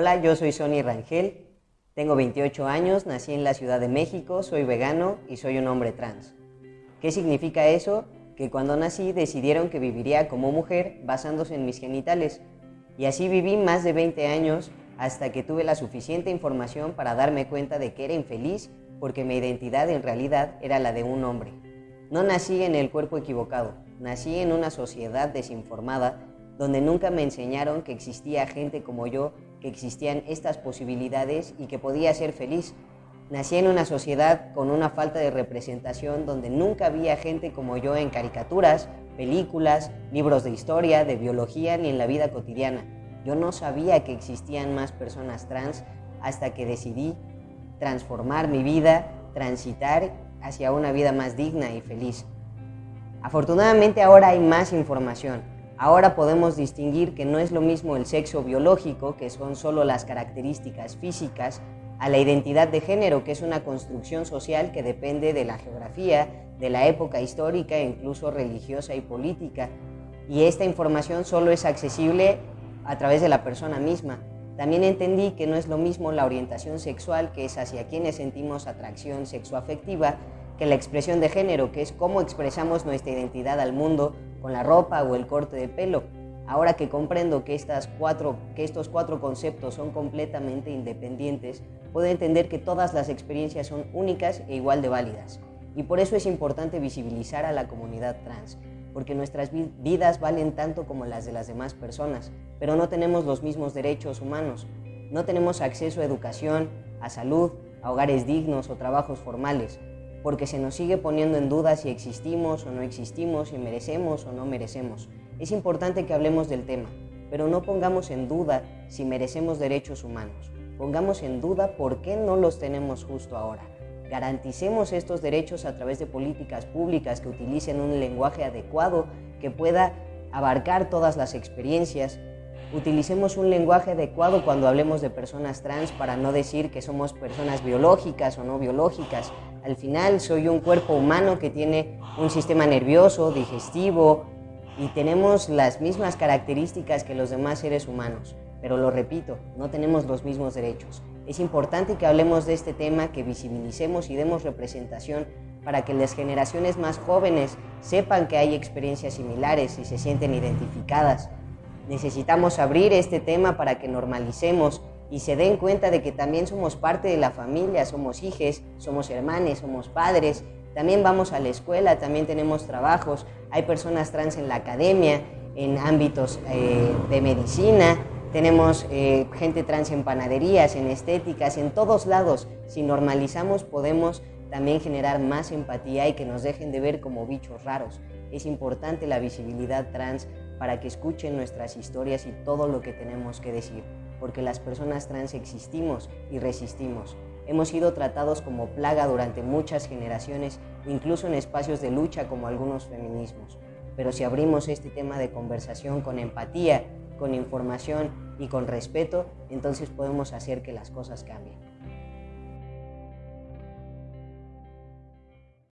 Hola, yo soy Sonny Rangel, tengo 28 años, nací en la Ciudad de México, soy vegano y soy un hombre trans. ¿Qué significa eso? Que cuando nací decidieron que viviría como mujer basándose en mis genitales y así viví más de 20 años hasta que tuve la suficiente información para darme cuenta de que era infeliz porque mi identidad en realidad era la de un hombre. No nací en el cuerpo equivocado, nací en una sociedad desinformada donde nunca me enseñaron que existía gente como yo, que existían estas posibilidades y que podía ser feliz. Nací en una sociedad con una falta de representación donde nunca había gente como yo en caricaturas, películas, libros de historia, de biología ni en la vida cotidiana. Yo no sabía que existían más personas trans hasta que decidí transformar mi vida, transitar hacia una vida más digna y feliz. Afortunadamente ahora hay más información. Ahora podemos distinguir que no es lo mismo el sexo biológico, que son solo las características físicas, a la identidad de género, que es una construcción social que depende de la geografía, de la época histórica e incluso religiosa y política. Y esta información solo es accesible a través de la persona misma. También entendí que no es lo mismo la orientación sexual, que es hacia quienes sentimos atracción sexoafectiva, que la expresión de género, que es cómo expresamos nuestra identidad al mundo con la ropa o el corte de pelo. Ahora que comprendo que, estas cuatro, que estos cuatro conceptos son completamente independientes, puedo entender que todas las experiencias son únicas e igual de válidas. Y por eso es importante visibilizar a la comunidad trans, porque nuestras vidas valen tanto como las de las demás personas, pero no tenemos los mismos derechos humanos. No tenemos acceso a educación, a salud, a hogares dignos o trabajos formales, porque se nos sigue poniendo en duda si existimos o no existimos, si merecemos o no merecemos. Es importante que hablemos del tema, pero no pongamos en duda si merecemos derechos humanos. Pongamos en duda por qué no los tenemos justo ahora. Garanticemos estos derechos a través de políticas públicas que utilicen un lenguaje adecuado que pueda abarcar todas las experiencias. Utilicemos un lenguaje adecuado cuando hablemos de personas trans para no decir que somos personas biológicas o no biológicas. Al final soy un cuerpo humano que tiene un sistema nervioso, digestivo y tenemos las mismas características que los demás seres humanos. Pero lo repito, no tenemos los mismos derechos. Es importante que hablemos de este tema, que visibilicemos y demos representación para que las generaciones más jóvenes sepan que hay experiencias similares y se sienten identificadas. Necesitamos abrir este tema para que normalicemos y se den cuenta de que también somos parte de la familia, somos hijos, somos hermanos, somos padres, también vamos a la escuela, también tenemos trabajos, hay personas trans en la academia, en ámbitos eh, de medicina, tenemos eh, gente trans en panaderías, en estéticas, en todos lados. Si normalizamos podemos también generar más empatía y que nos dejen de ver como bichos raros. Es importante la visibilidad trans para que escuchen nuestras historias y todo lo que tenemos que decir, porque las personas trans existimos y resistimos. Hemos sido tratados como plaga durante muchas generaciones, incluso en espacios de lucha como algunos feminismos. Pero si abrimos este tema de conversación con empatía, con información y con respeto, entonces podemos hacer que las cosas cambien.